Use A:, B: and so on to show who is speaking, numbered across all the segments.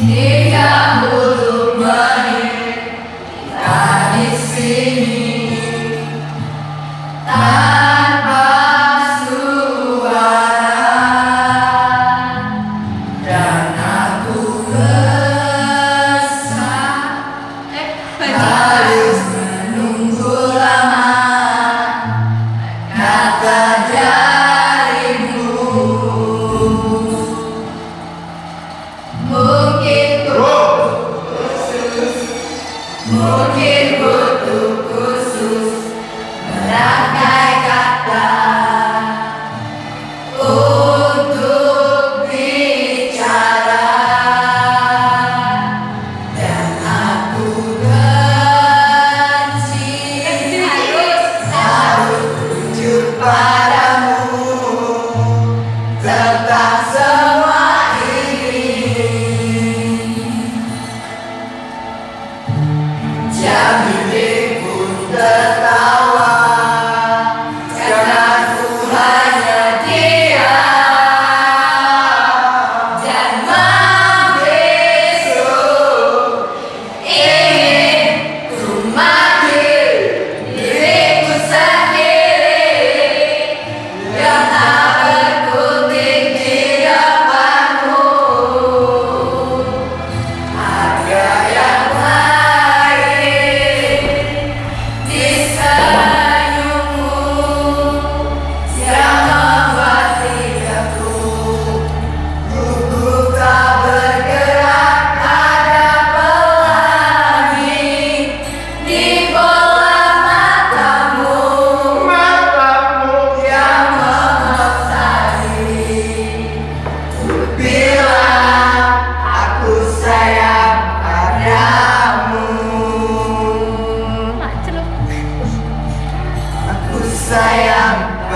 A: Deus. mungkin butuh khusus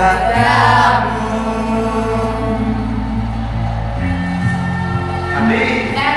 A: padamu. Amin.